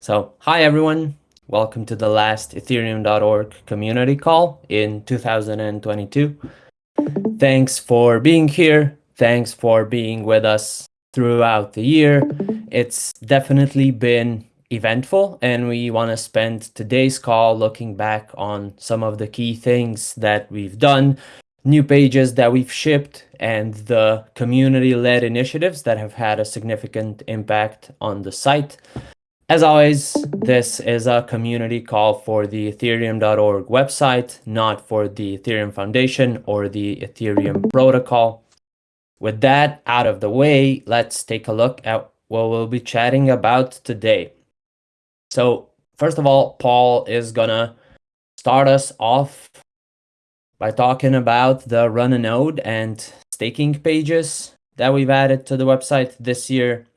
So, hi everyone. Welcome to the last Ethereum.org community call in 2022. Thanks for being here. Thanks for being with us throughout the year. It's definitely been eventful and we want to spend today's call looking back on some of the key things that we've done, new pages that we've shipped, and the community-led initiatives that have had a significant impact on the site. As always, this is a community call for the ethereum.org website, not for the Ethereum Foundation or the Ethereum protocol. With that out of the way, let's take a look at what we'll be chatting about today. So first of all, Paul is gonna start us off by talking about the run a node and staking pages that we've added to the website this year.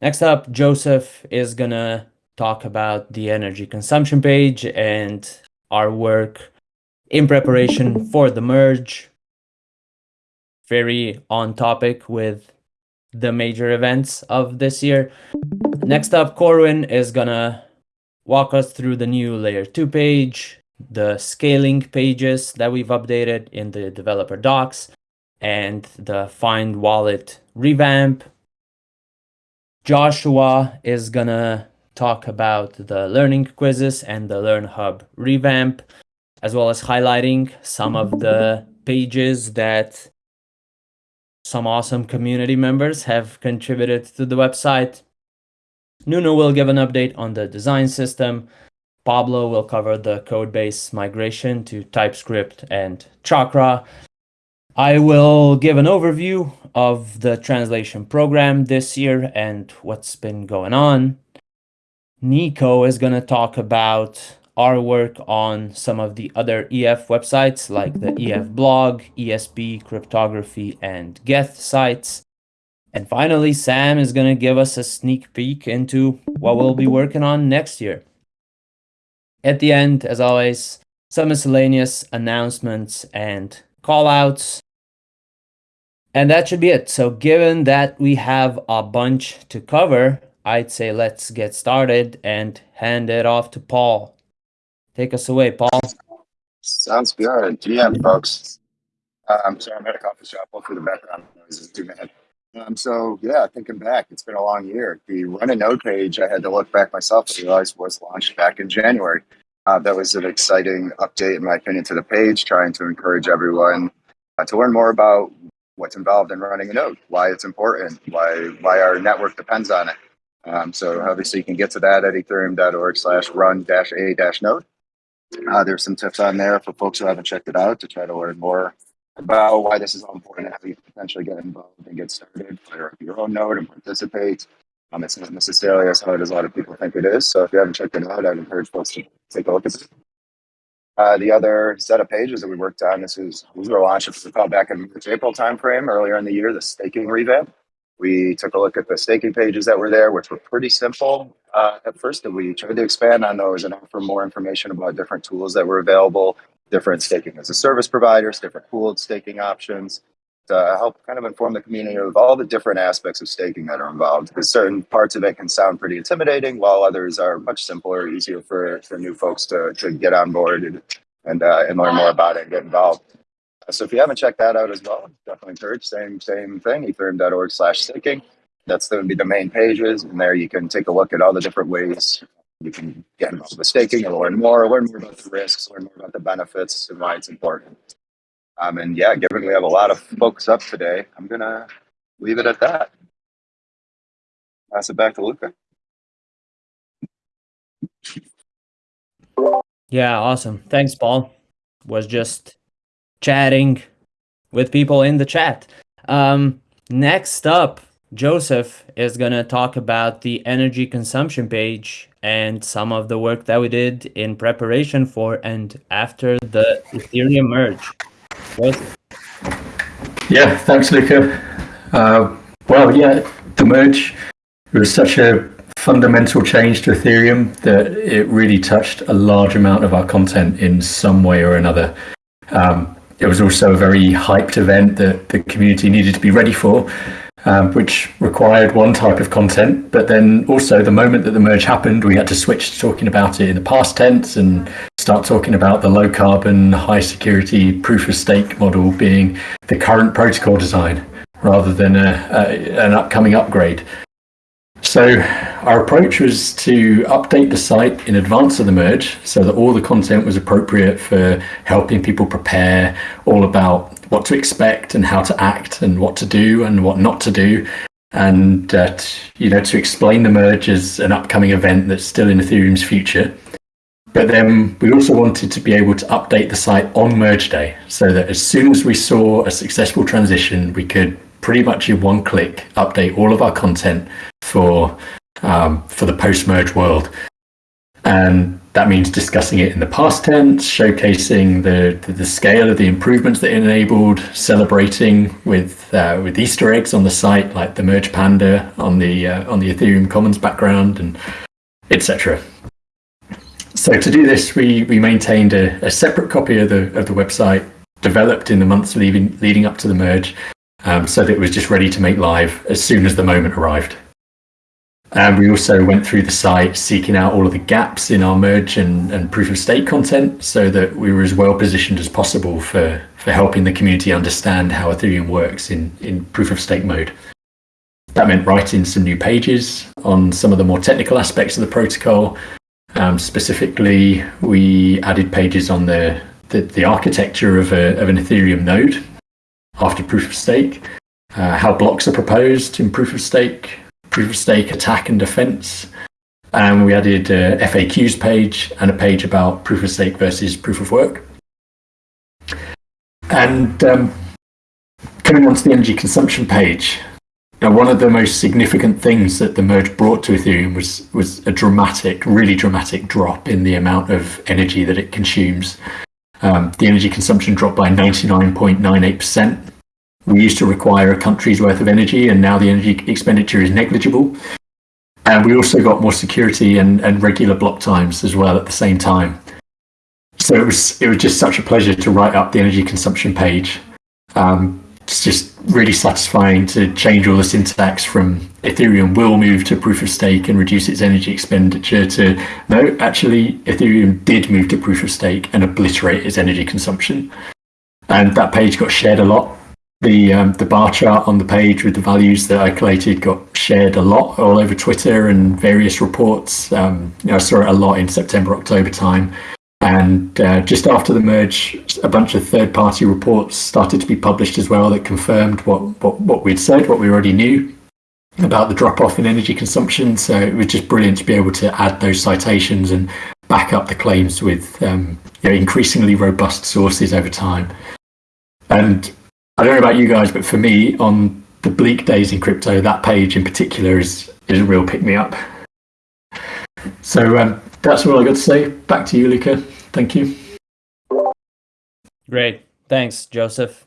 Next up, Joseph is gonna talk about the energy consumption page and our work in preparation for the merge. Very on topic with the major events of this year. Next up, Corwin is gonna walk us through the new layer 2 page, the scaling pages that we've updated in the developer docs, and the find wallet revamp. Joshua is gonna talk about the learning quizzes and the Learn Hub revamp, as well as highlighting some of the pages that some awesome community members have contributed to the website. Nuno will give an update on the design system. Pablo will cover the codebase migration to TypeScript and Chakra. I will give an overview of the translation program this year and what's been going on. Nico is going to talk about our work on some of the other EF websites like the EF blog, ESP, cryptography, and Geth sites. And finally, Sam is going to give us a sneak peek into what we'll be working on next year. At the end, as always, some miscellaneous announcements and callouts. And that should be it. So given that we have a bunch to cover, I'd say let's get started and hand it off to Paul. Take us away, Paul. Sounds good. Yeah, folks. Um, sorry, I'm at a coffee shop. Hopefully the background noise is too bad. Um, so yeah, thinking back, it's been a long year. The run a node page, I had to look back myself and realize was launched back in January. Uh, that was an exciting update, in my opinion, to the page, trying to encourage everyone uh, to learn more about what's involved in running a node, why it's important, why why our network depends on it. Um, so obviously you can get to that at ethereum.org slash run dash a dash node. Uh, there's some tips on there for folks who haven't checked it out to try to learn more about why this is all important and how you potentially get involved and get started, fire up your own node and participate. Um, it's not necessarily as hard as a lot of people think it is. So if you haven't checked it out, I'd encourage folks to take a look at it. Uh, the other set of pages that we worked on, this is, we were you recall, back in March, April timeframe, earlier in the year, the staking revamp. We took a look at the staking pages that were there, which were pretty simple uh, at first, and we tried to expand on those and offer more information about different tools that were available different staking as a service providers, different pooled staking options to help kind of inform the community of all the different aspects of staking that are involved. Because certain parts of it can sound pretty intimidating, while others are much simpler, easier for, for new folks to, to get on board and, and, uh, and learn more about it and get involved. So if you haven't checked that out as well, definitely encourage, same, same thing, ethereum.org slash staking. That's going to be the main pages. And there you can take a look at all the different ways you can get involved with staking and learn more, learn more about the risks, learn more about the benefits and why it's important. Um, and yeah, given we have a lot of folks up today, I'm going to leave it at that. Pass it back to Luca. Yeah, awesome. Thanks, Paul. Was just chatting with people in the chat. Um, next up, Joseph is going to talk about the energy consumption page and some of the work that we did in preparation for and after the Ethereum merge. Yeah, thanks, Luca. Uh, well, yeah, the merge was such a fundamental change to Ethereum that it really touched a large amount of our content in some way or another. Um, it was also a very hyped event that the community needed to be ready for. Um, which required one type of content. But then also, the moment that the merge happened, we had to switch to talking about it in the past tense and start talking about the low carbon, high security proof of stake model being the current protocol design rather than a, a, an upcoming upgrade. So our approach was to update the site in advance of the merge so that all the content was appropriate for helping people prepare all about what to expect and how to act and what to do and what not to do. And uh, you know to explain the merge as an upcoming event that's still in ethereum's future. But then we also wanted to be able to update the site on merge day so that as soon as we saw a successful transition we could pretty much in one click update all of our content for um, for the post merge world, and that means discussing it in the past tense, showcasing the, the, the scale of the improvements that it enabled, celebrating with uh, with Easter eggs on the site like the merge panda on the uh, on the Ethereum Commons background and etc. So to do this, we we maintained a, a separate copy of the of the website developed in the months leading leading up to the merge um, so that it was just ready to make live as soon as the moment arrived. And we also went through the site seeking out all of the gaps in our merge and, and proof of stake content so that we were as well positioned as possible for, for helping the community understand how Ethereum works in, in proof of stake mode. That meant writing some new pages on some of the more technical aspects of the protocol. Um, specifically, we added pages on the, the, the architecture of, a, of an Ethereum node after proof of stake, uh, how blocks are proposed in proof of stake, proof of stake attack and defense. And we added a FAQs page and a page about proof of stake versus proof of work. And um, coming on to the energy consumption page, now one of the most significant things that the merge brought to Ethereum was was a dramatic, really dramatic drop in the amount of energy that it consumes. Um, the energy consumption dropped by 99.98%. We used to require a country's worth of energy, and now the energy expenditure is negligible. And we also got more security and, and regular block times as well at the same time. So it was it was just such a pleasure to write up the energy consumption page. Um, it's just really satisfying to change all the syntax from Ethereum will move to proof of stake and reduce its energy expenditure to no, actually, Ethereum did move to proof of stake and obliterate its energy consumption. And that page got shared a lot. The um, the bar chart on the page with the values that I collated got shared a lot all over Twitter and various reports. Um, you know, I saw it a lot in September October time. And uh, just after the merge, a bunch of third party reports started to be published as well that confirmed what, what, what we'd said, what we already knew about the drop off in energy consumption. So it was just brilliant to be able to add those citations and back up the claims with um, you know, increasingly robust sources over time. And I don't know about you guys, but for me, on the bleak days in crypto, that page in particular is, is a real pick me up. So um, that's all I got to say. Back to you, Luca. Thank you. Great. Thanks, Joseph.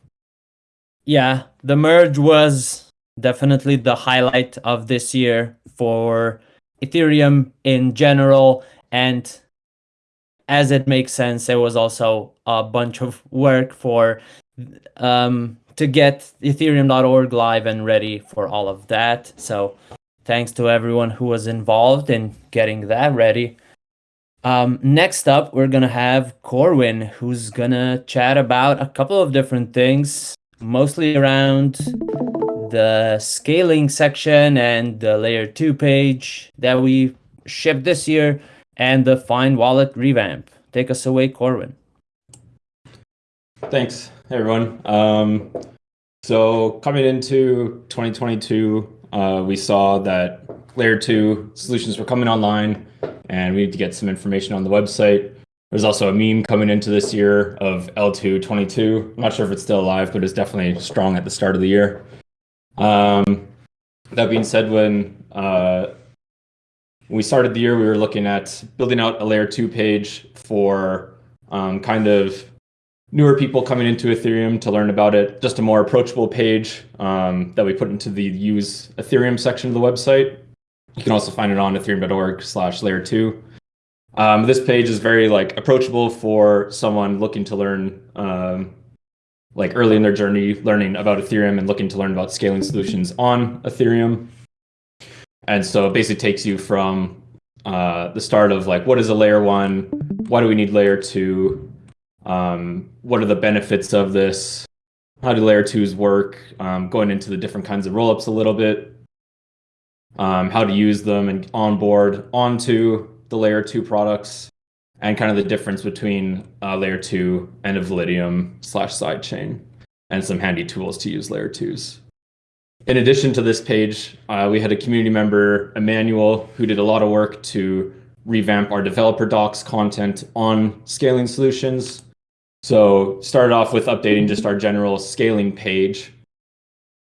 Yeah, the merge was definitely the highlight of this year for Ethereum in general. And as it makes sense, there was also a bunch of work for um, to get ethereum.org live and ready for all of that. So thanks to everyone who was involved in getting that ready. Um, next up, we're gonna have Corwin, who's gonna chat about a couple of different things, mostly around the scaling section and the layer two page that we shipped this year and the Find Wallet revamp. Take us away, Corwin. Thanks, hey everyone. Um, so coming into 2022, uh, we saw that layer two solutions were coming online and we need to get some information on the website. There's also a meme coming into this year of L222. I'm not sure if it's still alive, but it's definitely strong at the start of the year. Um, that being said, when, uh, we started the year, we were looking at building out a layer two page for um, kind of newer people coming into Ethereum to learn about it, just a more approachable page um, that we put into the use Ethereum section of the website. You can also find it on ethereum.org slash layer two. Um, this page is very like approachable for someone looking to learn um, like early in their journey learning about Ethereum and looking to learn about scaling solutions on Ethereum. And so it basically takes you from uh, the start of like, what is a layer one? Why do we need layer two? Um, what are the benefits of this? How do layer twos work? Um, going into the different kinds of rollups a little bit. Um, how to use them and onboard onto the layer two products and kind of the difference between uh, layer two and a Validium slash sidechain and some handy tools to use layer twos. In addition to this page, uh, we had a community member, Emmanuel, who did a lot of work to revamp our developer docs content on scaling solutions. So started off with updating just our general scaling page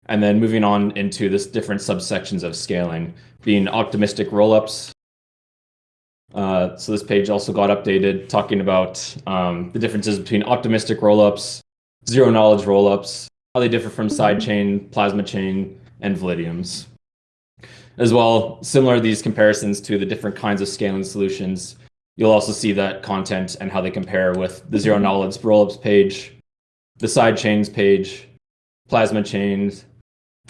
and then moving on into this different subsections of scaling, being optimistic rollups. Uh, so this page also got updated, talking about um, the differences between optimistic rollups, zero knowledge rollups, how they differ from sidechain, plasma chain, and Validiums. As well, similar these comparisons to the different kinds of scaling solutions, you'll also see that content and how they compare with the zero knowledge rollups page, the sidechains page, plasma chains,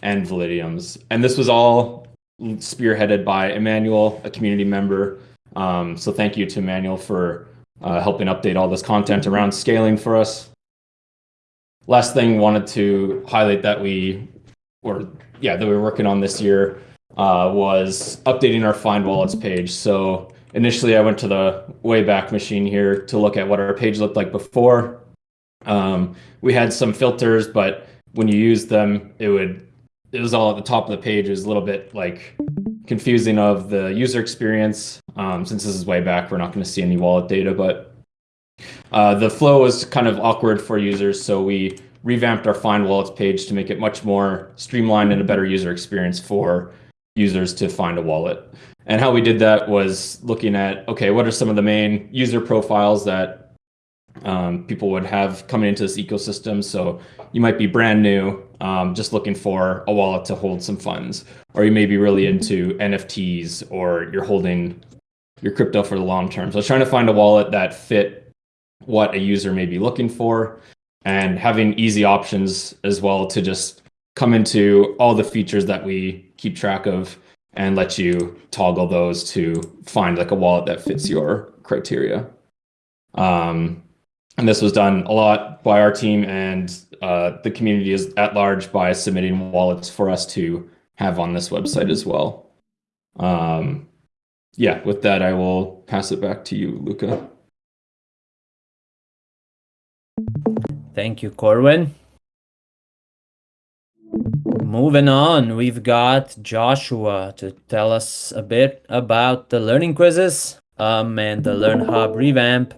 and Validiums. And this was all spearheaded by Emmanuel, a community member. Um, so thank you to Emmanuel for uh, helping update all this content around scaling for us. Last thing, wanted to highlight that we, or yeah, that we were working on this year uh, was updating our Find Wallets page. So initially, I went to the Wayback Machine here to look at what our page looked like before. Um, we had some filters, but when you use them, it would it was all at the top of the page. It was a little bit like confusing of the user experience. Um, since this is way back, we're not going to see any wallet data, but uh, the flow was kind of awkward for users, so we revamped our Find Wallets page to make it much more streamlined and a better user experience for users to find a wallet. And how we did that was looking at, okay, what are some of the main user profiles that um, people would have coming into this ecosystem? So you might be brand new, um, just looking for a wallet to hold some funds, or you may be really into NFTs, or you're holding your crypto for the long term. So trying to find a wallet that fit what a user may be looking for and having easy options as well to just come into all the features that we keep track of and let you toggle those to find like a wallet that fits your criteria. Um, and this was done a lot by our team and uh, the community is at large by submitting wallets for us to have on this website as well. Um, yeah, with that, I will pass it back to you, Luca. Thank you, Corwin. Moving on, we've got Joshua to tell us a bit about the learning quizzes um, and the Learn Hub revamp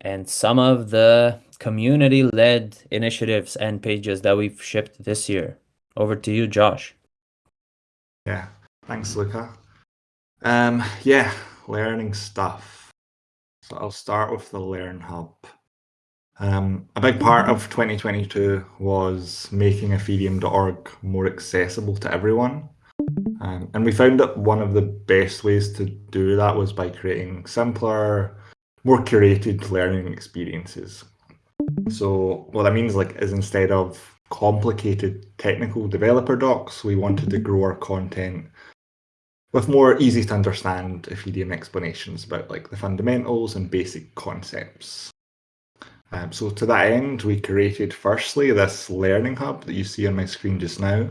and some of the community-led initiatives and pages that we've shipped this year. Over to you, Josh. Yeah, thanks, Luca. Um, yeah, learning stuff. So I'll start with the Learn Hub. Um, a big part of 2022 was making Ethereum.org more accessible to everyone. Um, and we found that one of the best ways to do that was by creating simpler, more curated learning experiences. So what that means like is instead of complicated technical developer docs, we wanted to grow our content with more easy to understand Ethereum explanations about like the fundamentals and basic concepts. Um, so to that end, we created firstly this learning hub that you see on my screen just now.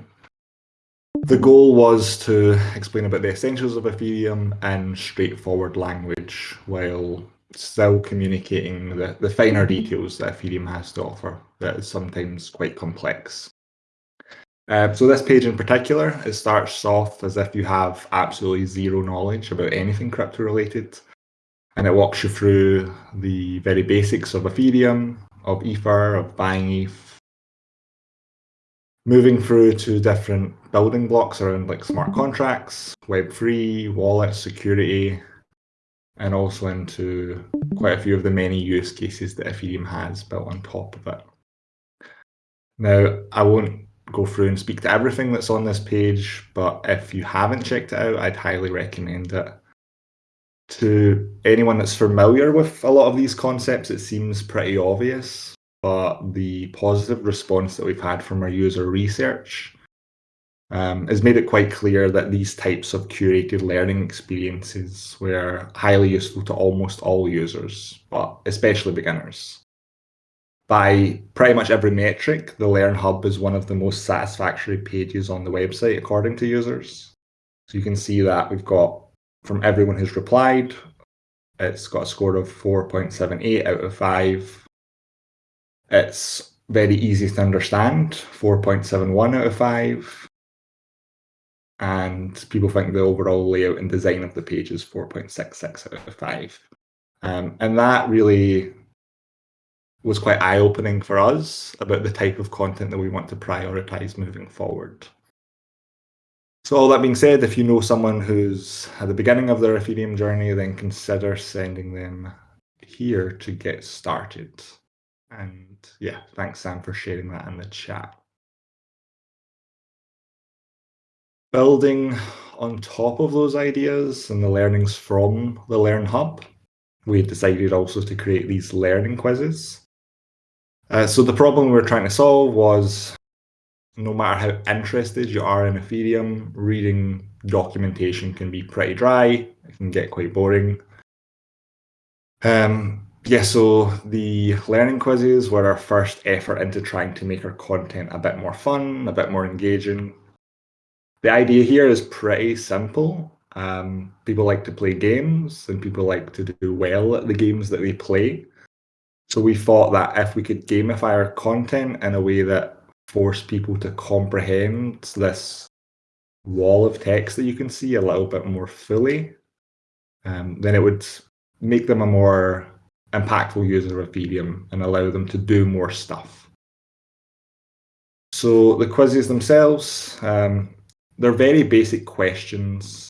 The goal was to explain about the essentials of Ethereum in straightforward language while still communicating the, the finer details that Ethereum has to offer that is sometimes quite complex. Uh, so this page in particular, it starts off as if you have absolutely zero knowledge about anything crypto related and it walks you through the very basics of Ethereum, of Ether, of buying ETH, moving through to different building blocks around like smart contracts, Web3, wallet security, and also into quite a few of the many use cases that Ethereum has built on top of it. Now, I won't go through and speak to everything that's on this page, but if you haven't checked it out, I'd highly recommend it to anyone that's familiar with a lot of these concepts, it seems pretty obvious. but the positive response that we've had from our user research um, has made it quite clear that these types of curated learning experiences were highly useful to almost all users, but especially beginners. By pretty much every metric, the Learn Hub is one of the most satisfactory pages on the website according to users. So you can see that we've got from everyone who's replied, it's got a score of 4.78 out of 5. It's very easy to understand, 4.71 out of 5. And people think the overall layout and design of the page is 4.66 out of 5. Um, and that really was quite eye-opening for us about the type of content that we want to prioritize moving forward. So all that being said, if you know someone who's at the beginning of their Ethereum journey, then consider sending them here to get started. And yeah, thanks Sam for sharing that in the chat. Building on top of those ideas and the learnings from the Learn Hub, we decided also to create these learning quizzes. Uh, so the problem we were trying to solve was no matter how interested you are in Ethereum, reading documentation can be pretty dry. It can get quite boring. Um, yeah, so the learning quizzes were our first effort into trying to make our content a bit more fun, a bit more engaging. The idea here is pretty simple. Um, people like to play games and people like to do well at the games that they play. So we thought that if we could gamify our content in a way that force people to comprehend this wall of text that you can see a little bit more fully, um, then it would make them a more impactful user of Ethereum and allow them to do more stuff. So the quizzes themselves, um, they're very basic questions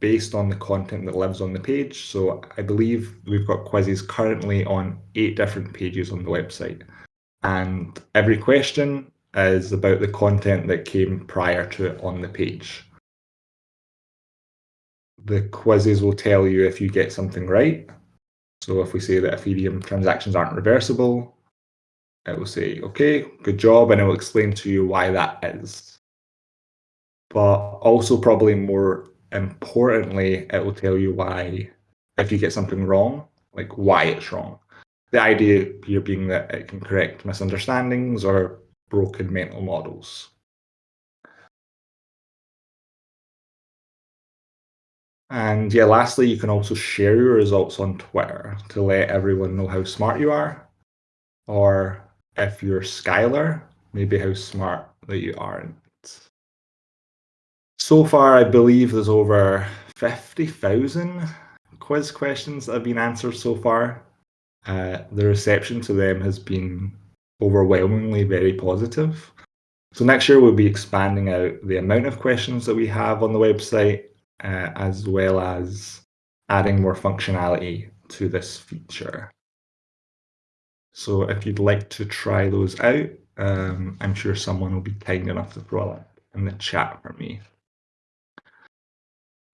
based on the content that lives on the page. So I believe we've got quizzes currently on eight different pages on the website. And every question is about the content that came prior to it on the page. The quizzes will tell you if you get something right. So if we say that Ethereum transactions aren't reversible, it will say, okay, good job, and it will explain to you why that is. But also probably more importantly, it will tell you why, if you get something wrong, like why it's wrong. The idea here being that it can correct misunderstandings or broken mental models. And yeah, lastly, you can also share your results on Twitter to let everyone know how smart you are. Or if you're Skylar, maybe how smart that you aren't. So far, I believe there's over 50,000 quiz questions that have been answered so far. Uh, the reception to them has been overwhelmingly very positive. So next year we'll be expanding out the amount of questions that we have on the website, uh, as well as adding more functionality to this feature. So if you'd like to try those out, um, I'm sure someone will be kind enough to throw that in the chat for me.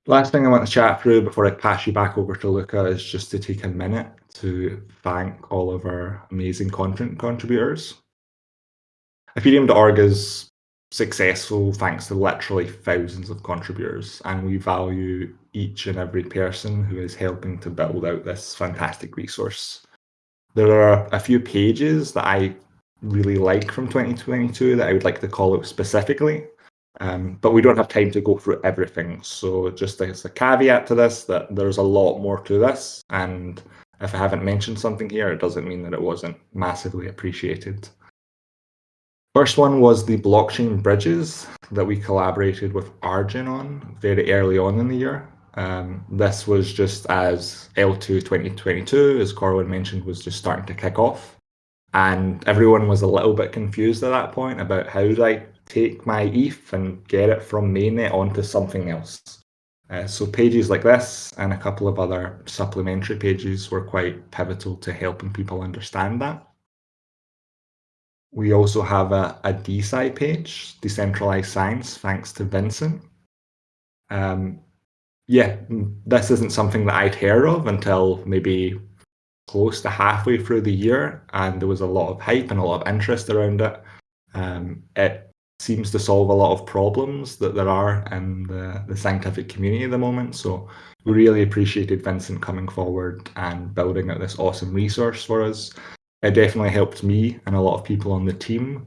Last thing I want to chat through before I pass you back over to Luca is just to take a minute to thank all of our amazing content contributors. Ethereum.org is successful thanks to literally thousands of contributors, and we value each and every person who is helping to build out this fantastic resource. There are a few pages that I really like from 2022 that I would like to call out specifically. Um, but we don't have time to go through everything. So just as a caveat to this, that there's a lot more to this. And if I haven't mentioned something here, it doesn't mean that it wasn't massively appreciated. First one was the blockchain bridges that we collaborated with Argin on very early on in the year. Um, this was just as L2 2022, as Corwin mentioned, was just starting to kick off. And everyone was a little bit confused at that point about how do I take my ETH and get it from mainnet onto something else. Uh, so pages like this and a couple of other supplementary pages were quite pivotal to helping people understand that. We also have a, a DeSci page, Decentralized Science, thanks to Vincent. Um, yeah, this isn't something that I'd heard of until maybe close to halfway through the year, and there was a lot of hype and a lot of interest around it. Um, it seems to solve a lot of problems that there are in the, the scientific community at the moment. So we really appreciated Vincent coming forward and building out this awesome resource for us. It definitely helped me and a lot of people on the team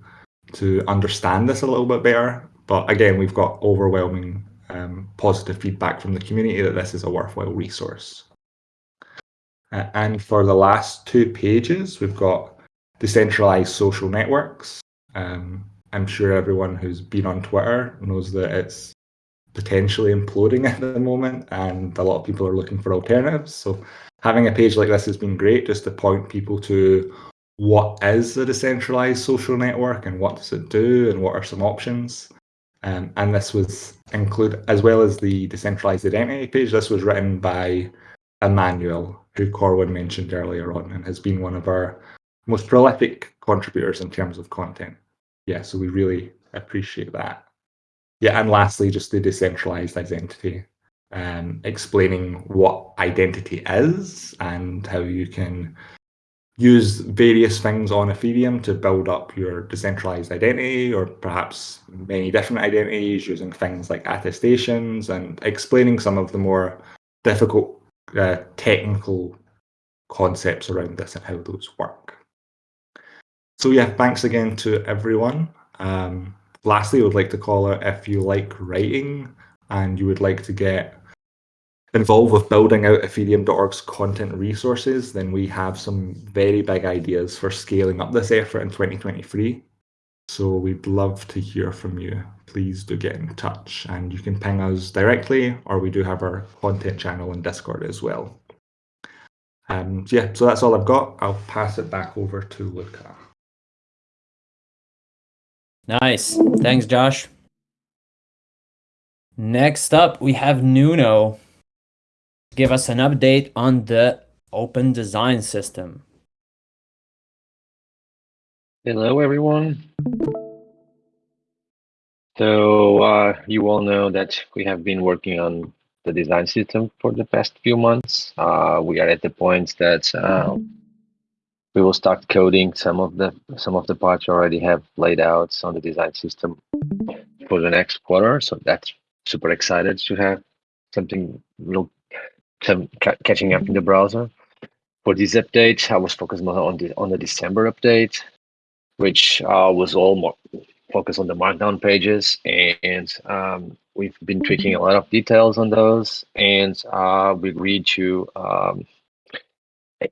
to understand this a little bit better. But again, we've got overwhelming um, positive feedback from the community that this is a worthwhile resource. Uh, and for the last two pages, we've got decentralized social networks. Um, I'm sure everyone who's been on Twitter knows that it's potentially imploding at the moment, and a lot of people are looking for alternatives. So having a page like this has been great just to point people to what is a decentralized social network and what does it do and what are some options. Um, and this was include as well as the decentralized identity page. This was written by Emmanuel, who Corwin mentioned earlier on, and has been one of our most prolific contributors in terms of content. Yeah, so we really appreciate that. Yeah, and lastly, just the decentralized identity, um, explaining what identity is and how you can use various things on Ethereum to build up your decentralized identity or perhaps many different identities using things like attestations and explaining some of the more difficult uh, technical concepts around this and how those work. So yeah, thanks again to everyone. Um, lastly, I would like to call out if you like writing and you would like to get involved with building out Ethereum.org's content resources, then we have some very big ideas for scaling up this effort in 2023. So we'd love to hear from you. Please do get in touch and you can ping us directly or we do have our content channel in Discord as well. Um, yeah, so that's all I've got. I'll pass it back over to Luca. Nice. Thanks, Josh. Next up, we have Nuno. Give us an update on the open design system. Hello, everyone. So uh, you all know that we have been working on the design system for the past few months. Uh, we are at the point that uh, we will start coding some of the some of the parts already have laid out on the design system for the next quarter. So that's super excited to have something real some ca catching up in the browser. For this update, I was focused more on the on the December update, which uh, was all more focused on the markdown pages, and um, we've been tweaking a lot of details on those, and uh, we agreed to um,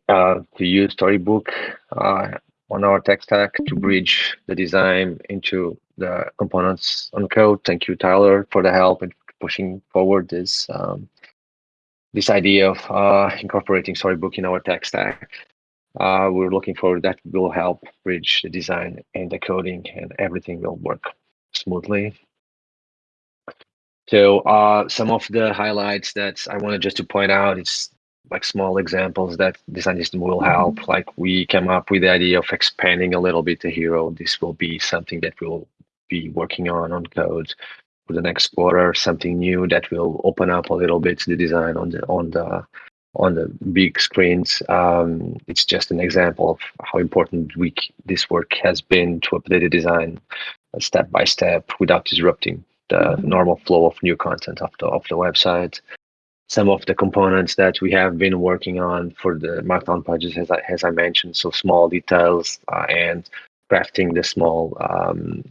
uh, to use Storybook uh, on our tech stack to bridge the design into the components on code. Thank you, Tyler, for the help and pushing forward this um, this idea of uh, incorporating Storybook in our tech stack. Uh, we're looking forward that will help bridge the design and the coding and everything will work smoothly. So uh, some of the highlights that I wanted just to point out, it's like small examples that design system will help. Like we came up with the idea of expanding a little bit the hero. This will be something that we'll be working on on code for the next quarter, something new that will open up a little bit the design on the on the on the big screens. Um, it's just an example of how important we, this work has been to update the design step by step without disrupting the normal flow of new content of the of the website. Some of the components that we have been working on for the Markdown pages, as I, as I mentioned, so small details uh, and crafting the small um,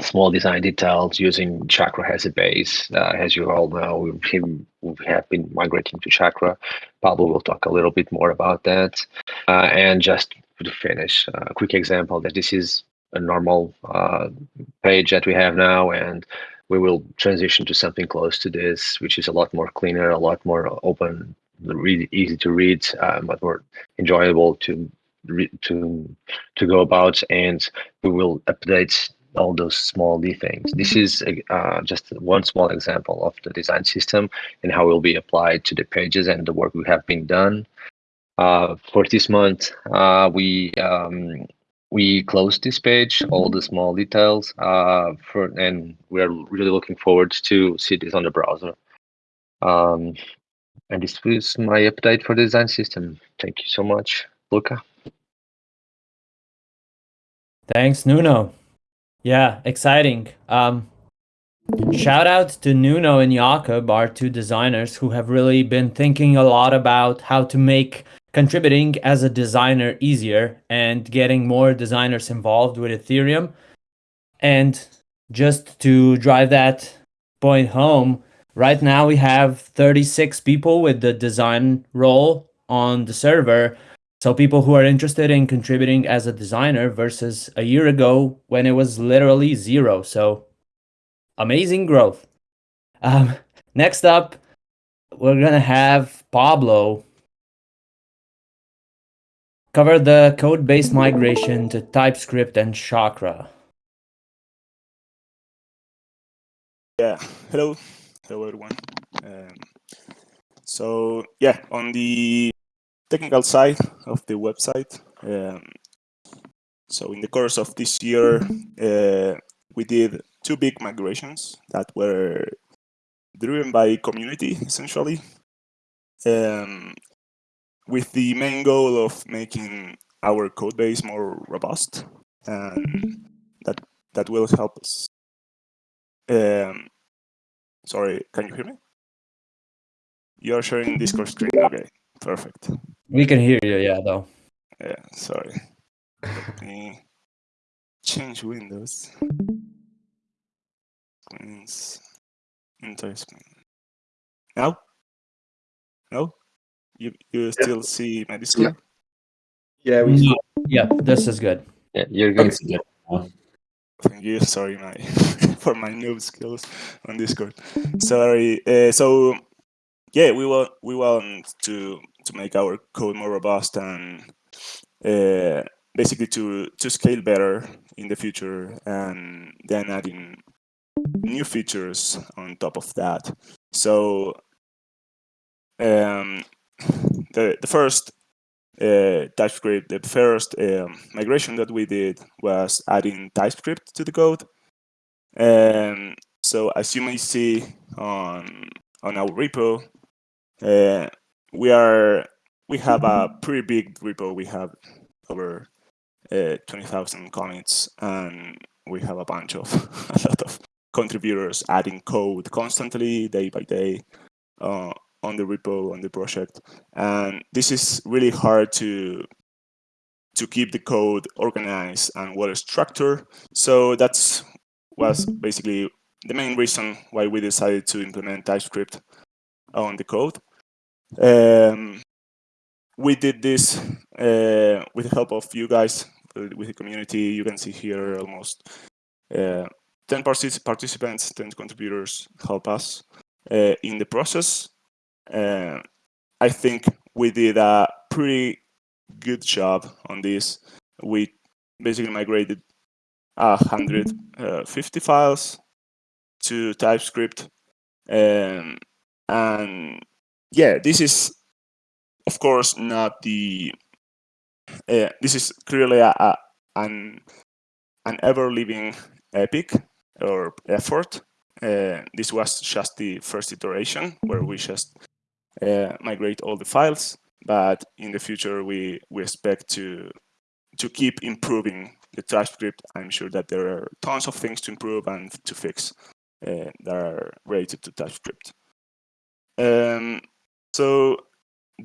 small design details using Chakra as a base. Uh, as you all know, we've, we have been migrating to Chakra. Pablo will talk a little bit more about that. Uh, and just to finish, uh, a quick example that this is a normal uh, page that we have now, and we will transition to something close to this, which is a lot more cleaner, a lot more open, really easy to read, uh, but more enjoyable to to to go about and we will update all those small things. This is uh, just one small example of the design system and how it will be applied to the pages and the work we have been done. Uh, for this month, uh, we um, we closed this page, all the small details, uh, for, and we are really looking forward to see this on the browser. Um, And this was my update for the design system. Thank you so much, Luca. Thanks, Nuno. Yeah, exciting. Um, shout out to Nuno and Jakob, our two designers who have really been thinking a lot about how to make contributing as a designer easier and getting more designers involved with Ethereum. And just to drive that point home, right now we have 36 people with the design role on the server. So people who are interested in contributing as a designer versus a year ago when it was literally zero. So amazing growth. Um, next up, we're gonna have Pablo cover the code base migration to TypeScript and Chakra. Yeah, hello, hello everyone. Um, so yeah, on the technical side of the website, um, so in the course of this year, uh, we did two big migrations that were driven by community essentially, um, with the main goal of making our code base more robust, and that that will help us um, sorry, can you hear me? You're sharing Discord screen. Okay, perfect. We can hear you, yeah, though. Yeah, sorry. Let me change windows. Screens. Entire screen. Now? No? You you still see my Discord? Yeah, we Yeah, this is good. Yeah, you're good. Thanks again. Thank you. Sorry, my for my noob skills on Discord. Sorry. Uh, so yeah, we want we want to to make our code more robust and uh, basically to to scale better in the future, and then adding new features on top of that. So um, the the first uh, TypeScript, the first um, migration that we did was adding TypeScript to the code. And so as you may see on on our repo, uh, we are we have a pretty big repo. We have over uh, 20,000 commits, and we have a bunch of a lot of contributors adding code constantly, day by day, uh, on the repo on the project. And this is really hard to to keep the code organized and well structured. So that's was basically the main reason why we decided to implement TypeScript on the code. Um, we did this uh, with the help of you guys, uh, with the community. You can see here almost uh, 10 participants, 10 contributors help us uh, in the process. Uh, I think we did a pretty good job on this. We basically migrated 150 files to TypeScript. Um, and yeah, this is, of course, not the, uh, this is clearly a, a, an, an ever-living epic or effort. Uh, this was just the first iteration where we just uh, migrate all the files, but in the future we, we expect to, to keep improving the TypeScript, I'm sure that there are tons of things to improve and to fix uh, that are related to TypeScript. Um, so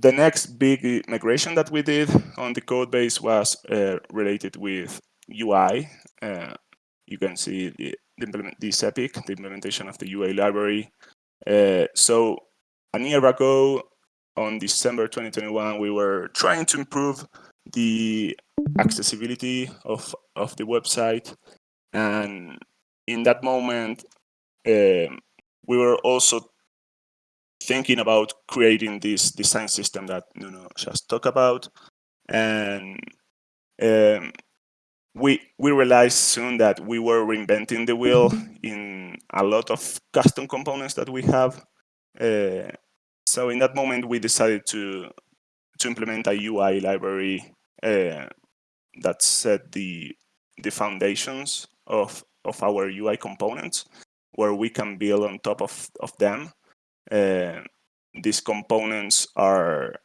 the next big migration that we did on the code base was uh, related with UI. Uh, you can see the, the this epic, the implementation of the UI library. Uh, so a year ago, on December 2021, we were trying to improve the accessibility of, of the website. And in that moment, um, we were also thinking about creating this design system that Nuno just talked about. And um, we we realized soon that we were reinventing the wheel in a lot of custom components that we have. Uh, so in that moment, we decided to to implement a UI library uh, that set the the foundations of of our UI components, where we can build on top of of them. Uh, these components are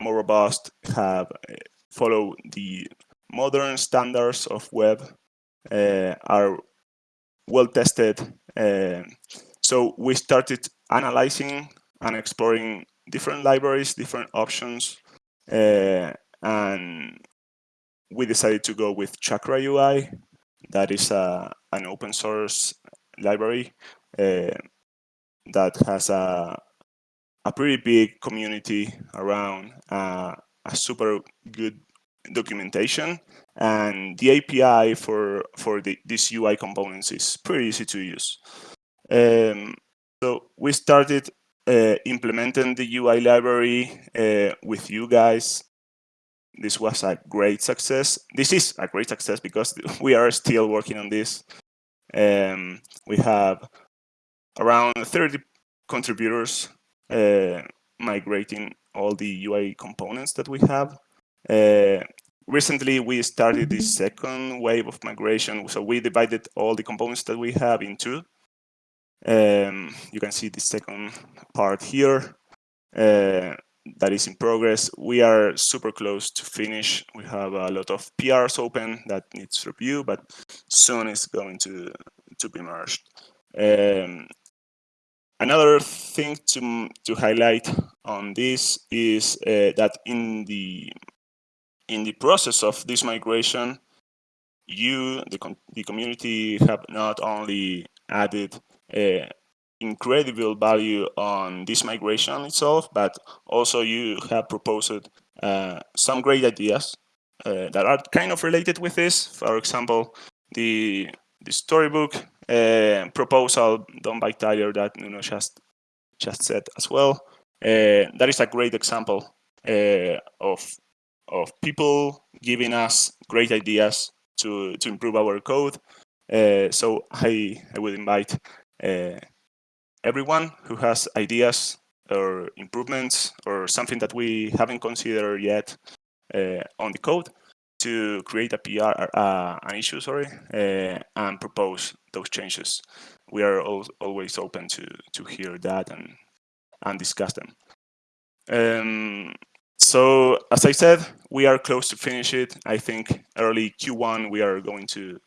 more robust, have uh, follow the modern standards of web, uh, are well tested. Uh, so we started analyzing and exploring different libraries, different options, uh, and we decided to go with Chakra UI. That is a, an open source library uh, that has a, a pretty big community around uh, a super good documentation and the API for for the, these UI components is pretty easy to use. Um, so we started uh, implementing the UI library uh, with you guys. This was a great success. This is a great success because we are still working on this. Um, we have around 30 contributors uh, migrating all the UI components that we have. Uh, recently, we started the second wave of migration. So we divided all the components that we have in two. Um, you can see the second part here uh, that is in progress. We are super close to finish. We have a lot of PRs open that needs review, but soon it's going to, to be merged. Um, Another thing to, to highlight on this is uh, that in the in the process of this migration, you, the, com the community, have not only added incredible value on this migration itself, but also you have proposed uh, some great ideas uh, that are kind of related with this. For example, the the storybook uh, proposal done by Tyler that Nuno just just said as well. Uh, that is a great example uh, of of people giving us great ideas to to improve our code. Uh, so I I would invite everyone who has ideas or improvements or something that we haven't considered yet uh, on the code to create a PR, uh, an issue, sorry, uh, and propose those changes. We are al always open to to hear that and and discuss them. Um, so as I said, we are close to finish it. I think early Q1 we are going to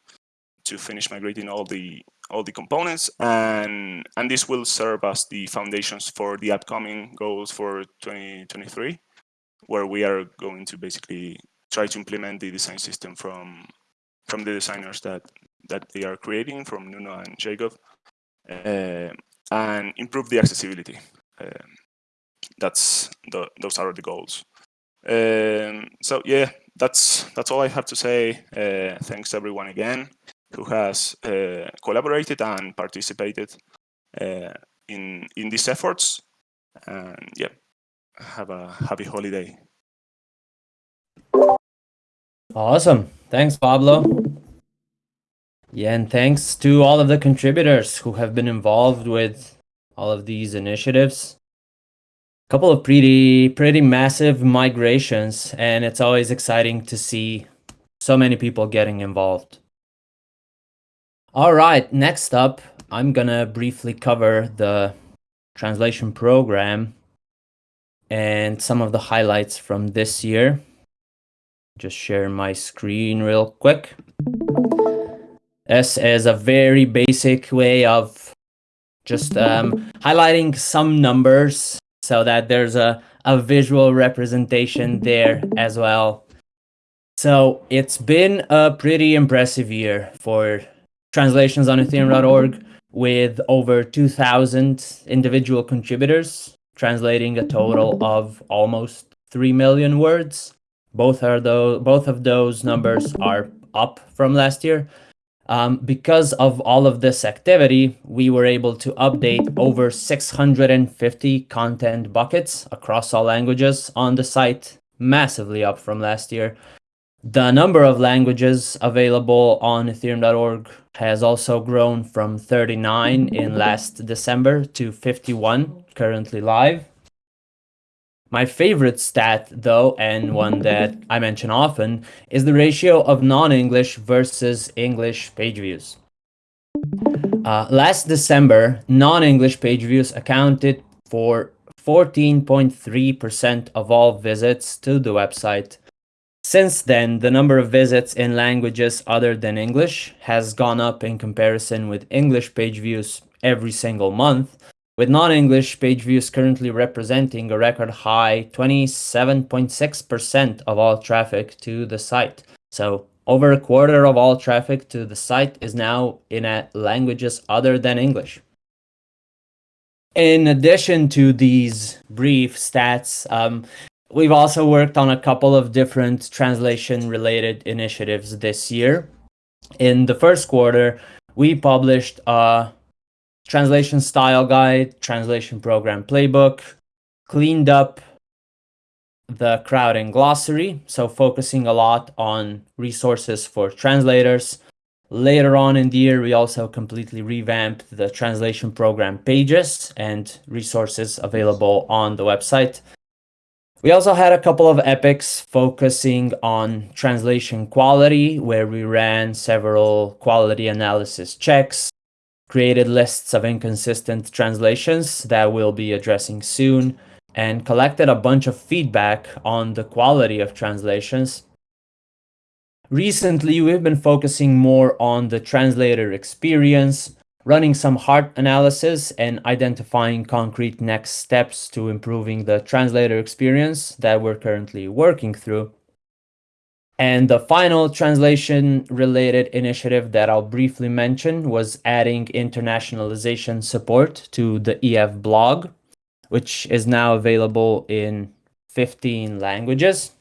to finish migrating all the all the components and and this will serve as the foundations for the upcoming goals for 2023 where we are going to basically try to implement the design system from from the designers that that they are creating from Nuno and Jacob uh, and improve the accessibility. Um, that's the, those are the goals. Um, so yeah, that's that's all I have to say. Uh, thanks everyone again who has uh, collaborated and participated uh, in in these efforts. And yeah, have a happy holiday. Awesome. Thanks, Pablo. Yeah, and thanks to all of the contributors who have been involved with all of these initiatives. A couple of pretty pretty massive migrations, and it's always exciting to see so many people getting involved. All right, next up, I'm gonna briefly cover the translation program and some of the highlights from this year. Just share my screen real quick. This is a very basic way of just um, highlighting some numbers so that there's a, a visual representation there as well. So it's been a pretty impressive year for translations on ethereum.org with over 2,000 individual contributors translating a total of almost 3 million words. Both are though both of those numbers are up from last year. Um, because of all of this activity, we were able to update over 650 content buckets across all languages on the site, massively up from last year. The number of languages available on ethereum.org has also grown from 39 in last December to 51 currently live. My favorite stat, though, and one that I mention often, is the ratio of non-English versus English page views. Uh, last December, non-English page views accounted for 14.3% of all visits to the website. Since then, the number of visits in languages other than English has gone up in comparison with English page views every single month, with non-English page views currently representing a record high 27.6% of all traffic to the site. So over a quarter of all traffic to the site is now in languages other than English. In addition to these brief stats, um, we've also worked on a couple of different translation related initiatives this year. In the first quarter, we published a translation style guide, translation program playbook, cleaned up the Crowdin glossary, so focusing a lot on resources for translators. Later on in the year, we also completely revamped the translation program pages and resources available on the website. We also had a couple of epics focusing on translation quality, where we ran several quality analysis checks, created lists of inconsistent translations that we'll be addressing soon, and collected a bunch of feedback on the quality of translations. Recently, we've been focusing more on the translator experience, running some hard analysis and identifying concrete next steps to improving the translator experience that we're currently working through. And the final translation related initiative that I'll briefly mention was adding internationalization support to the EF blog, which is now available in 15 languages.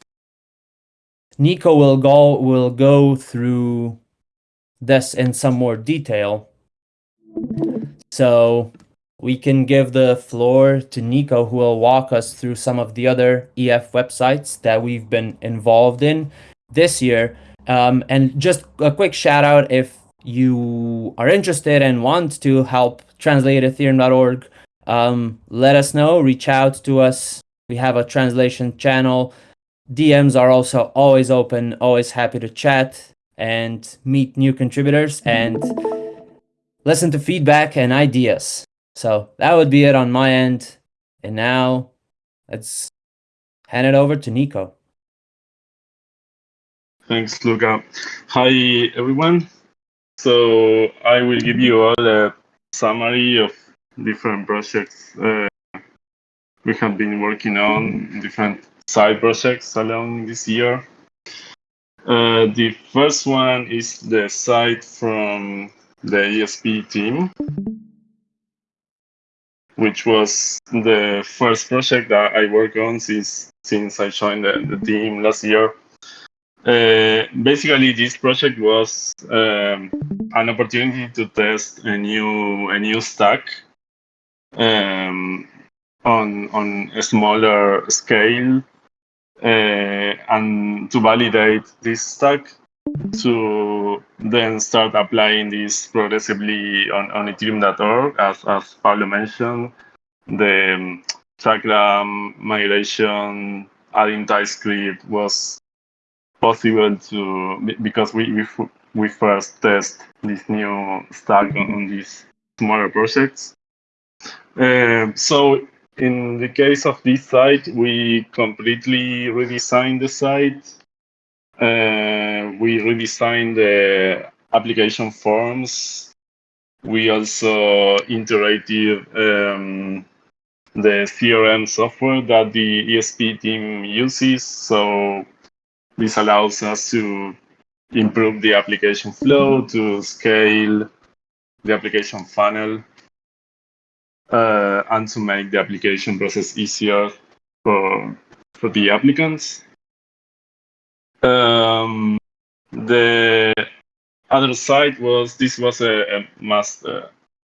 Nico will go will go through this in some more detail. So we can give the floor to Nico, who will walk us through some of the other EF websites that we've been involved in this year. Um, and just a quick shout out if you are interested and want to help translate ethereum.org, um, let us know, reach out to us. We have a translation channel. DMs are also always open, always happy to chat and meet new contributors and listen to feedback and ideas. So that would be it on my end. And now let's hand it over to Nico. Thanks, Luca. Hi, everyone. So I will give you all a summary of different projects uh, we have been working on, different side projects along this year. Uh, the first one is the site from the ESP team, which was the first project that I worked on since since I joined the, the team last year. Uh, basically, this project was um, an opportunity to test a new a new stack um, on on a smaller scale uh, and to validate this stack to then start applying this progressively on, on ethereum.org as, as Pablo mentioned the um, Chakra migration adding TypeScript was possible to because we we, we first test this new stack on, on these smaller projects. Uh, so in the case of this site, we completely redesigned the site. Uh, we redesigned the application forms. We also integrated um, the CRM software that the ESP team uses. So this allows us to improve the application flow, to scale the application funnel, uh, and to make the application process easier for, for the applicants. Um, the other side was this was a, a much, uh,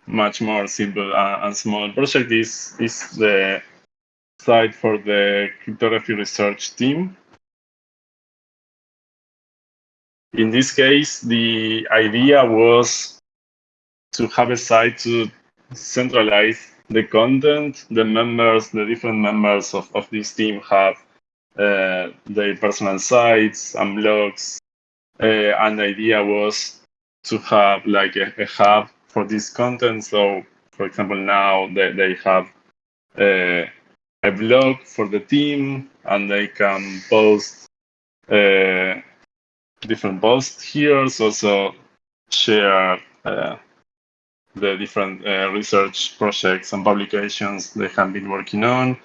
much more simple and small project. This is the site for the cryptography research team. In this case, the idea was to have a site to centralize the content. The members, the different members of, of this team have uh, their personal sites and blogs. Uh, and the idea was to have like a, a, hub for this content. So, for example, now they, they have uh, a blog for the team, and they can post uh, different posts here. So also share uh, the different uh, research projects and publications they have been working on.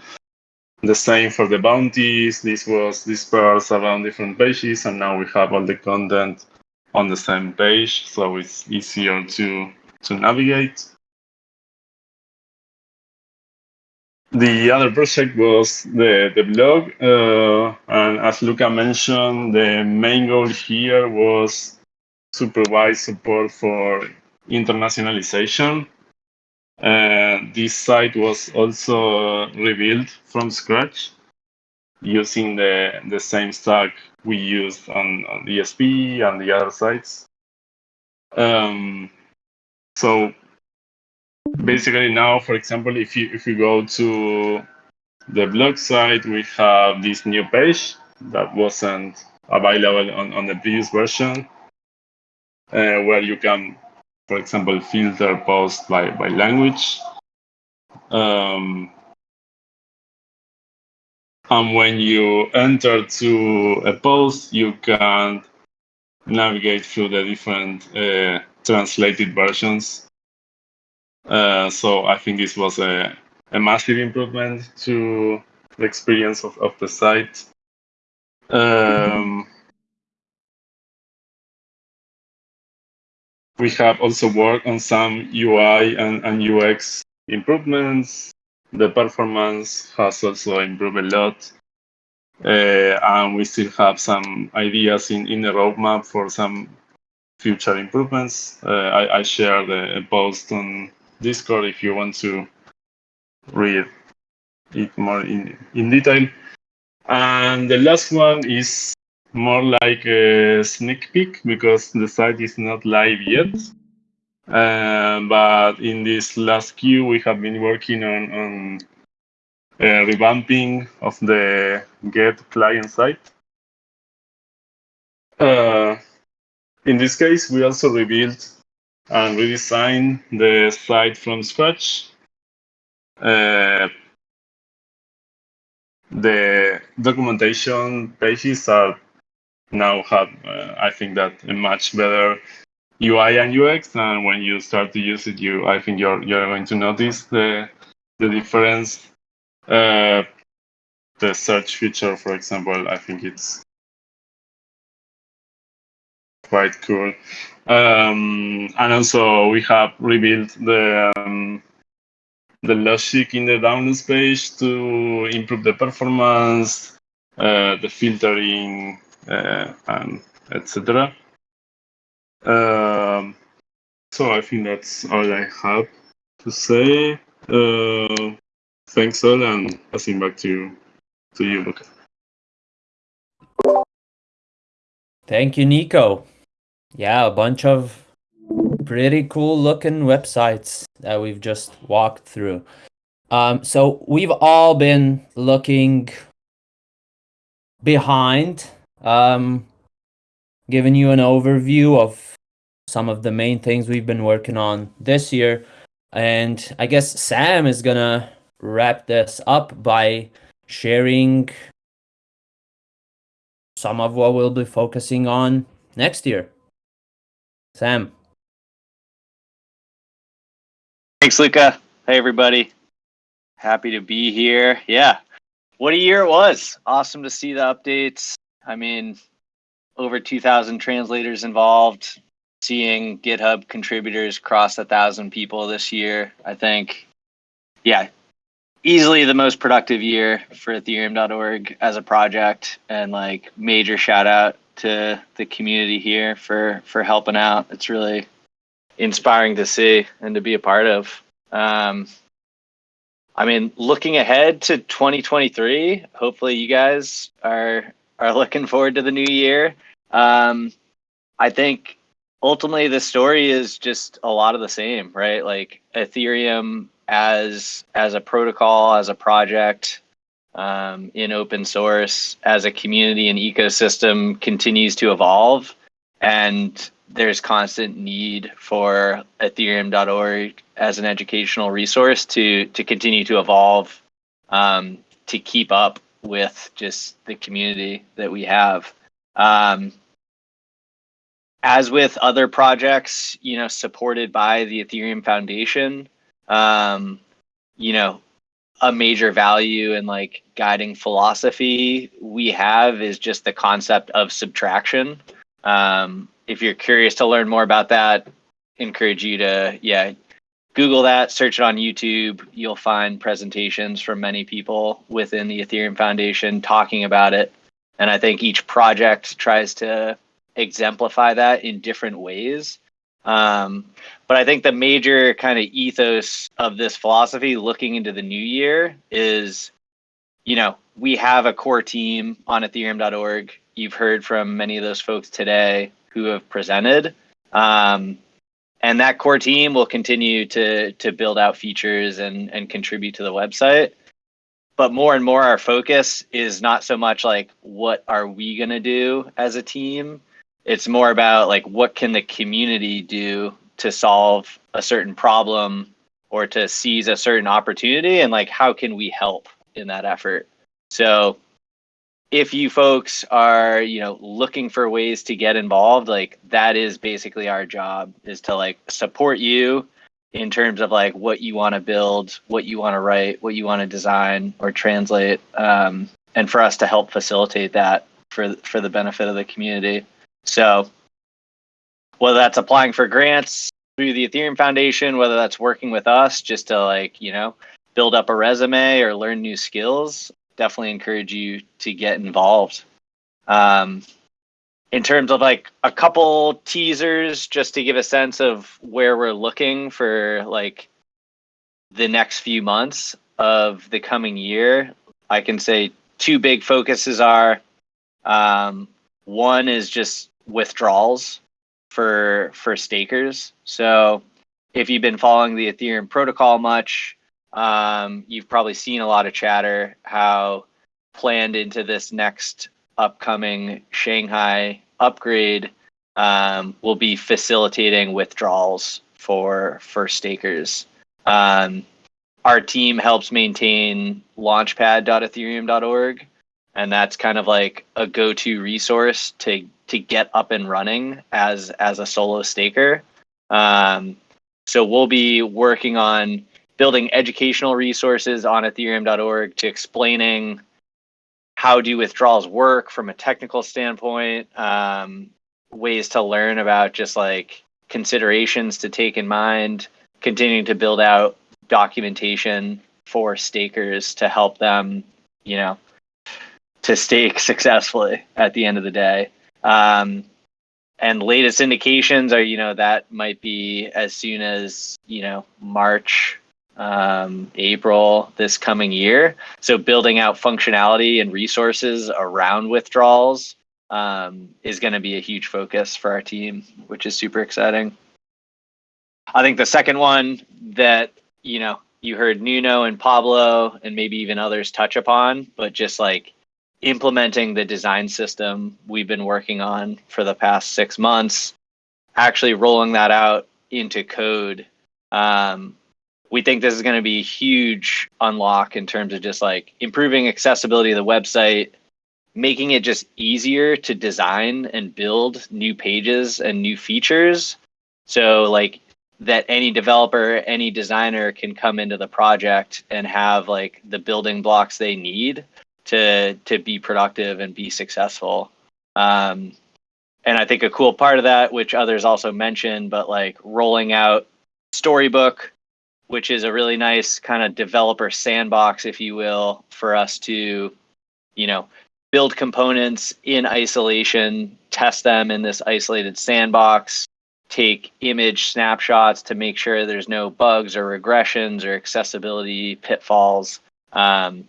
The same for the bounties. This was dispersed around different pages, and now we have all the content on the same page, so it's easier to to navigate. The other project was the, the blog, uh, and as Luca mentioned, the main goal here was to provide support for internationalization. Uh, this site was also rebuilt from scratch using the, the same stack we used on, on ESP and the other sites. Um, so basically now, for example, if you if you go to the blog site, we have this new page that wasn't available on, on the previous version, uh, where you can, for example, filter posts by, by language. Um, and when you enter to a post, you can navigate through the different uh, translated versions. Uh, so I think this was a, a massive improvement to the experience of, of the site. Um, we have also worked on some UI and, and UX improvements. The performance has also improved a lot. Uh, and we still have some ideas in, in the roadmap for some future improvements. Uh, I, I shared a, post on Discord if you want to read it more in, in detail. And the last one is more like a sneak peek because the site is not live yet. Uh, but in this last queue, we have been working on, on uh, revamping of the Geth client site. Uh, in this case, we also rebuilt and redesigned the site from scratch. Uh, the documentation pages are now have, uh, I think that a much better UI and UX. And when you start to use it, you, I think you're you're going to notice the the difference. Uh, the search feature, for example, I think it's quite cool. Um, and also we have rebuilt the um, the logic in the downloads page to improve the performance, uh, the filtering, and etc. Um, so I think that's all I have to say. Uh, thanks all, and passing back to you, to you, Luca. Thank you, Nico. Yeah, a bunch of pretty cool looking websites that we've just walked through. Um, so we've all been looking behind, um, giving you an overview of some of the main things we've been working on this year. And I guess Sam is gonna wrap this up by sharing some of what we'll be focusing on next year. Sam. Thanks, Luca. Hey, everybody. Happy to be here. Yeah. What a year it was. Awesome to see the updates. I mean, over 2,000 translators involved. Seeing GitHub contributors cross a thousand people this year. I think, yeah, easily the most productive year for ethereum.org as a project and like major shout out to the community here for for helping out. It's really inspiring to see and to be a part of. Um, I mean, looking ahead to 2023, hopefully you guys are are looking forward to the new year. Um, I think ultimately the story is just a lot of the same, right? Like Ethereum as as a protocol, as a project, um, in open source as a community and ecosystem continues to evolve and there's constant need for ethereum.org as an educational resource to to continue to evolve um, to keep up with just the community that we have. Um, as with other projects, you know, supported by the Ethereum Foundation, um, you know, a major value and like guiding philosophy we have is just the concept of subtraction. Um, if you're curious to learn more about that, encourage you to yeah Google that, search it on YouTube. You'll find presentations from many people within the Ethereum Foundation talking about it. And I think each project tries to exemplify that in different ways. Um, but I think the major kind of ethos of this philosophy looking into the new year is, you know, we have a core team on ethereum.org. You've heard from many of those folks today who have presented. Um, and that core team will continue to to build out features and and contribute to the website. But more and more our focus is not so much like what are we going to do as a team. It's more about like what can the community do to solve a certain problem or to seize a certain opportunity and like how can we help in that effort. So if you folks are you know looking for ways to get involved like that is basically our job is to like support you in terms of like what you want to build what you want to write what you want to design or translate um, and for us to help facilitate that for for the benefit of the community. So whether that's applying for grants through the ethereum foundation whether that's working with us just to like you know build up a resume or learn new skills definitely encourage you to get involved. Um, in terms of like a couple teasers, just to give a sense of where we're looking for like the next few months of the coming year, I can say two big focuses are um, one is just withdrawals for for stakers. So if you've been following the Ethereum protocol much, um, you've probably seen a lot of chatter how planned into this next upcoming Shanghai upgrade um, will be facilitating withdrawals for for stakers. Um, our team helps maintain launchpad.ethereum.org, and that's kind of like a go-to resource to to get up and running as as a solo staker. Um, so we'll be working on building educational resources on ethereum.org to explaining how do withdrawals work from a technical standpoint, um, ways to learn about just like considerations to take in mind, continuing to build out documentation for stakers to help them, you know, to stake successfully at the end of the day. Um, and latest indications are, you know, that might be as soon as, you know, March um, April this coming year. So building out functionality and resources around withdrawals um, is going to be a huge focus for our team, which is super exciting. I think the second one that you know you heard Nuno and Pablo and maybe even others touch upon, but just like implementing the design system we've been working on for the past six months, actually rolling that out into code um, we think this is going to be a huge unlock in terms of just like improving accessibility of the website, making it just easier to design and build new pages and new features. So like that any developer, any designer can come into the project and have like the building blocks they need to to be productive and be successful. Um, and I think a cool part of that, which others also mentioned, but like rolling out Storybook which is a really nice kind of developer sandbox, if you will, for us to, you know, build components in isolation, test them in this isolated sandbox, take image snapshots to make sure there's no bugs or regressions or accessibility pitfalls. Um,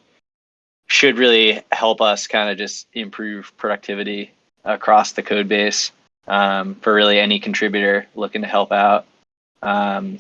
should really help us kind of just improve productivity across the code base um, for really any contributor looking to help out. Um,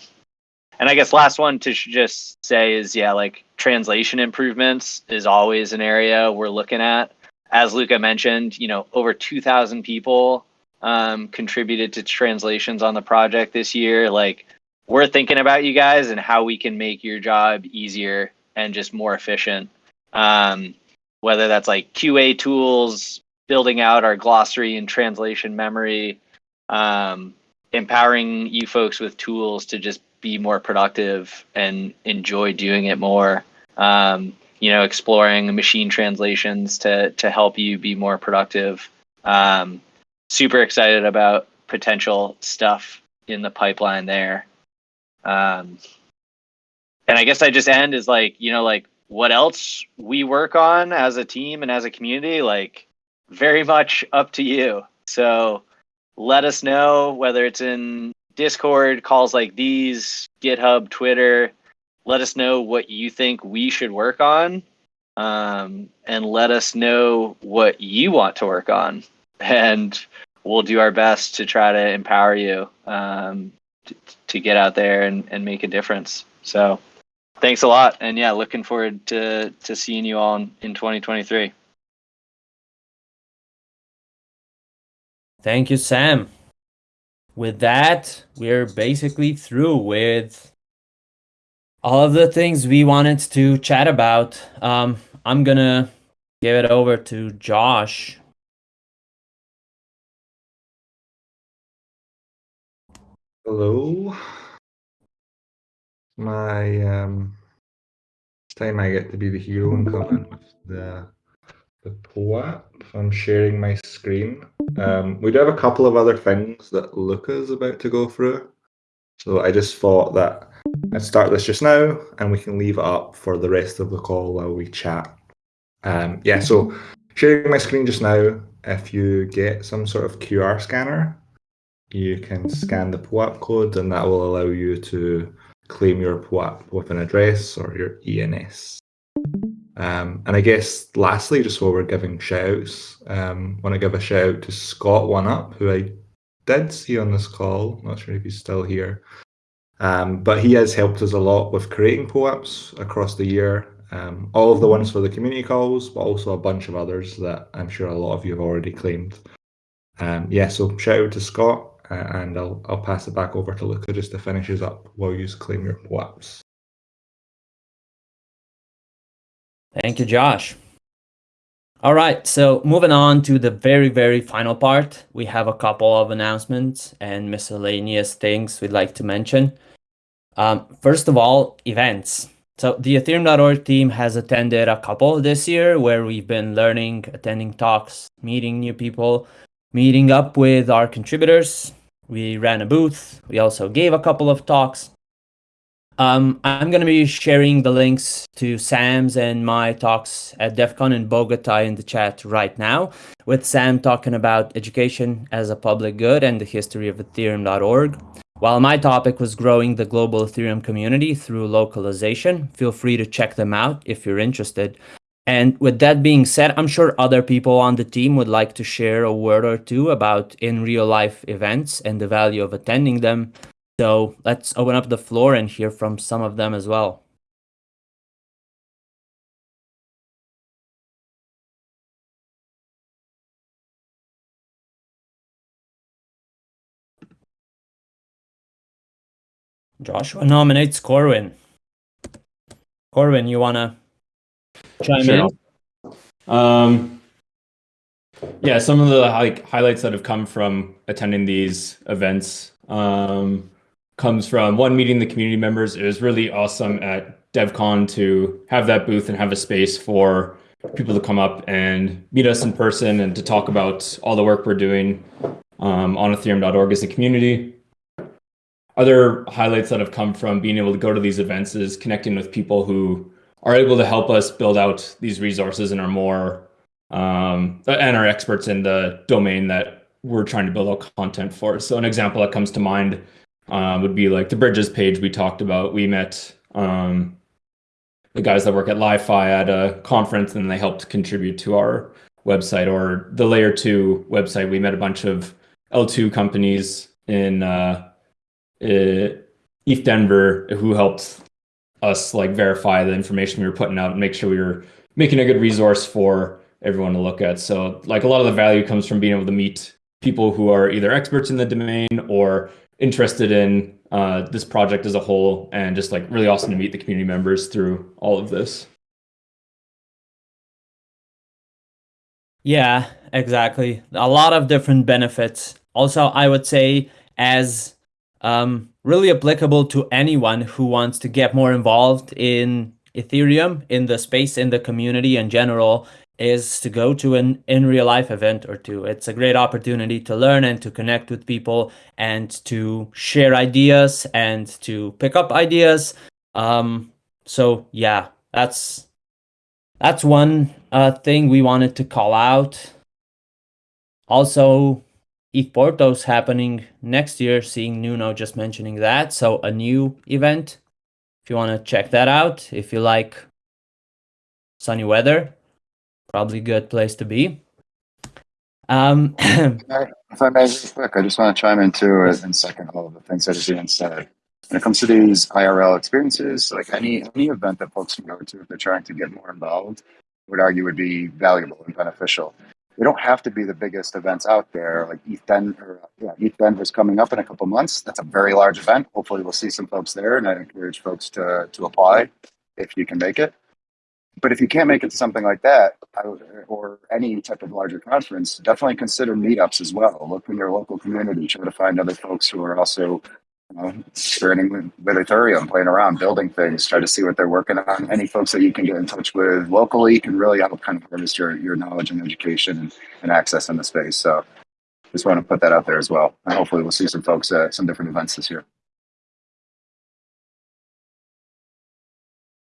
and I guess last one to just say is yeah, like translation improvements is always an area we're looking at. As Luca mentioned, you know, over 2,000 people um, contributed to translations on the project this year. Like, we're thinking about you guys and how we can make your job easier and just more efficient. Um, whether that's like QA tools, building out our glossary and translation memory, um, empowering you folks with tools to just be more productive and enjoy doing it more. Um, you know, exploring machine translations to to help you be more productive. Um, super excited about potential stuff in the pipeline there. Um, and I guess I just end is like, you know, like what else we work on as a team and as a community, like very much up to you. So let us know whether it's in Discord, calls like these, GitHub, Twitter. Let us know what you think we should work on. Um, and let us know what you want to work on. And we'll do our best to try to empower you um, to, to get out there and, and make a difference. So thanks a lot. And yeah, looking forward to, to seeing you all in, in 2023. Thank you, Sam. With that, we're basically through with all of the things we wanted to chat about. Um, I'm gonna give it over to Josh. Hello. My um time I get to be the hero and come in with the the POAP. I'm sharing my screen. Um, we do have a couple of other things that Luca's about to go through. So I just thought that I'd start this just now and we can leave it up for the rest of the call while we chat. Um, yeah, so sharing my screen just now, if you get some sort of QR scanner, you can scan the POAP code and that will allow you to claim your POAP with an address or your ENS. Um, and I guess lastly, just while we're giving shout outs, um, want to give a shout out to Scott One Up, who I did see on this call. Not sure if he's still here. Um, but he has helped us a lot with creating POAPs across the year. Um, all of the ones for the community calls, but also a bunch of others that I'm sure a lot of you have already claimed. Um, yeah, so shout out to Scott, uh, and I'll I'll pass it back over to Luca just to finish us up while you claim your POAPs. Thank you, Josh. All right, so moving on to the very, very final part, we have a couple of announcements and miscellaneous things we'd like to mention. Um, first of all, events. So the Ethereum.org team has attended a couple this year where we've been learning, attending talks, meeting new people, meeting up with our contributors. We ran a booth. We also gave a couple of talks. Um, I'm going to be sharing the links to Sam's and my talks at DevCon in Bogota in the chat right now, with Sam talking about education as a public good and the history of Ethereum.org. While my topic was growing the global Ethereum community through localization, feel free to check them out if you're interested. And with that being said, I'm sure other people on the team would like to share a word or two about in real life events and the value of attending them. So let's open up the floor and hear from some of them as well. Joshua nominates Corwin. Corwin, you wanna chime Sure. in? Um, yeah, some of the like highlights that have come from attending these events um, comes from one meeting the community members. It was really awesome at DevCon to have that booth and have a space for people to come up and meet us in person and to talk about all the work we're doing um, on Ethereum.org as a community. Other highlights that have come from being able to go to these events is connecting with people who are able to help us build out these resources and are more um, and are experts in the domain that we're trying to build out content for. So an example that comes to mind um, would be like the bridges page we talked about. We met um, the guys that work at Li-Fi at a conference and they helped contribute to our website or the layer two website. We met a bunch of L2 companies in uh, uh, ETH Denver who helped us like verify the information we were putting out and make sure we were making a good resource for everyone to look at. So like a lot of the value comes from being able to meet people who are either experts in the domain or interested in uh, this project as a whole and just like really awesome to meet the community members through all of this. Yeah, exactly. A lot of different benefits. Also, I would say as um, really applicable to anyone who wants to get more involved in Ethereum, in the space, in the community in general, is to go to an in real life event or two. It's a great opportunity to learn and to connect with people and to share ideas and to pick up ideas. Um, so yeah, that's that's one uh, thing we wanted to call out. Also, Porto's happening next year, seeing Nuno just mentioning that. So a new event. If you want to check that out, if you like sunny weather, probably good place to be. Um, If I may, real quick, I just want to chime in too and second all of the things that Ian said. When it comes to these IRL experiences, like any any event that folks can go to if they're trying to get more involved, I would argue would be valuable and beneficial. They don't have to be the biggest events out there. Like ETH Denver, yeah, ETH Denver's coming up in a couple months. That's a very large event. Hopefully, we'll see some folks there, and I encourage folks to to apply if you can make it. But if you can't make it to something like that, or any type of larger conference, definitely consider meetups as well. Look in your local community, try to find other folks who are also you know, experimenting with, with Ethereum, playing around, building things, try to see what they're working on. Any folks that you can get in touch with locally can really help kind of harvest your, your knowledge and education and, and access in the space. So just want to put that out there as well. And hopefully we'll see some folks at some different events this year.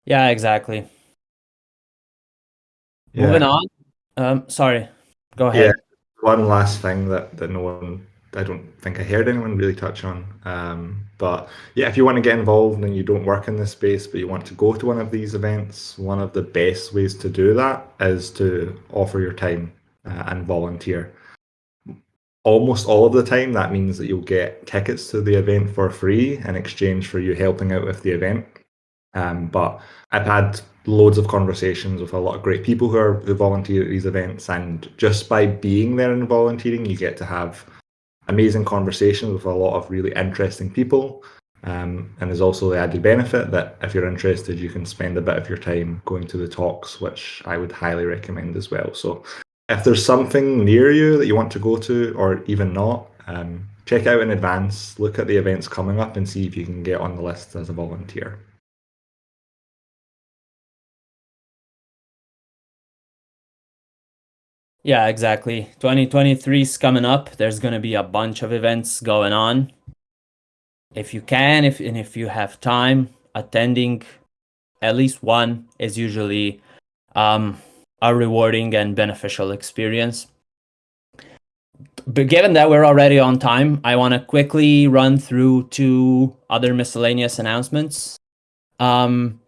yeah, exactly. Yeah. Moving on. Um, sorry, go ahead. Yeah. One last thing that, that no one, I don't think I heard anyone really touch on. Um, but yeah, if you want to get involved and you don't work in this space, but you want to go to one of these events, one of the best ways to do that is to offer your time uh, and volunteer. Almost all of the time, that means that you'll get tickets to the event for free in exchange for you helping out with the event. Um, but I've had loads of conversations with a lot of great people who are who volunteer at these events, and just by being there and volunteering, you get to have amazing conversations with a lot of really interesting people. Um, and there's also the added benefit that if you're interested, you can spend a bit of your time going to the talks, which I would highly recommend as well. So if there's something near you that you want to go to, or even not, um, check out in advance, look at the events coming up, and see if you can get on the list as a volunteer. Yeah, exactly. 2023 is coming up. There's going to be a bunch of events going on. If you can, if and if you have time, attending at least one is usually um, a rewarding and beneficial experience. But given that we're already on time, I want to quickly run through two other miscellaneous announcements. Um,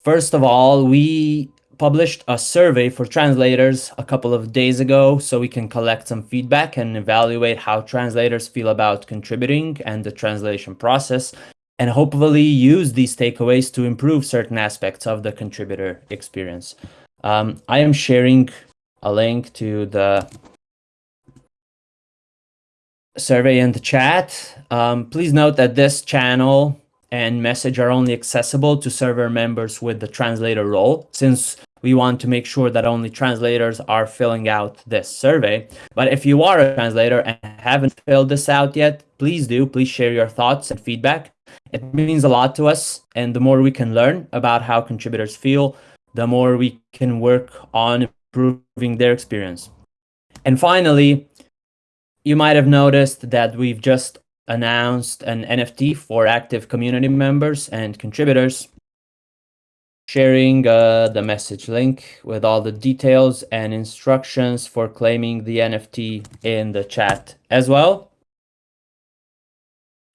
first of all, we published a survey for translators a couple of days ago so we can collect some feedback and evaluate how translators feel about contributing and the translation process and hopefully use these takeaways to improve certain aspects of the contributor experience. Um, I am sharing a link to the survey in the chat. Um, please note that this channel and message are only accessible to server members with the translator role since we want to make sure that only translators are filling out this survey. But if you are a translator and haven't filled this out yet, please do. Please share your thoughts and feedback. It means a lot to us. And the more we can learn about how contributors feel, the more we can work on improving their experience. And finally, you might have noticed that we've just announced an NFT for active community members and contributors sharing uh, the message link with all the details and instructions for claiming the NFT in the chat as well.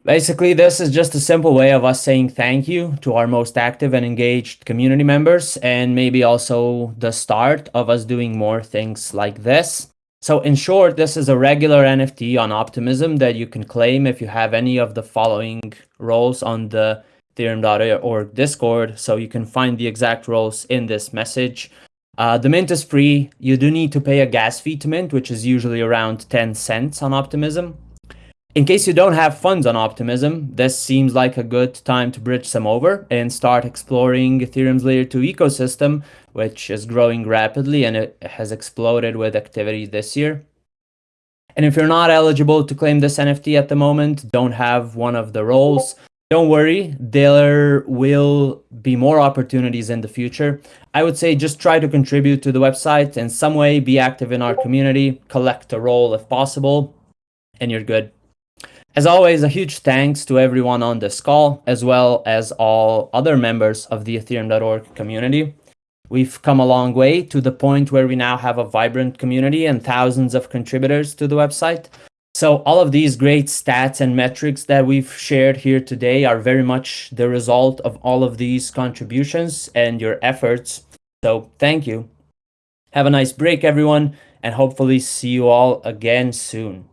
Basically, this is just a simple way of us saying thank you to our most active and engaged community members, and maybe also the start of us doing more things like this. So in short, this is a regular NFT on Optimism that you can claim if you have any of the following roles on the ethereum.org Discord, so you can find the exact roles in this message. Uh, the mint is free. You do need to pay a gas fee to mint, which is usually around 10 cents on Optimism. In case you don't have funds on Optimism, this seems like a good time to bridge some over and start exploring Ethereum's Layer 2 ecosystem, which is growing rapidly and it has exploded with activity this year. And if you're not eligible to claim this NFT at the moment, don't have one of the roles, don't worry, there will be more opportunities in the future. I would say just try to contribute to the website in some way, be active in our community, collect a role if possible, and you're good. As always, a huge thanks to everyone on this call, as well as all other members of the Ethereum.org community. We've come a long way to the point where we now have a vibrant community and thousands of contributors to the website. So all of these great stats and metrics that we've shared here today are very much the result of all of these contributions and your efforts. So thank you. Have a nice break, everyone, and hopefully see you all again soon.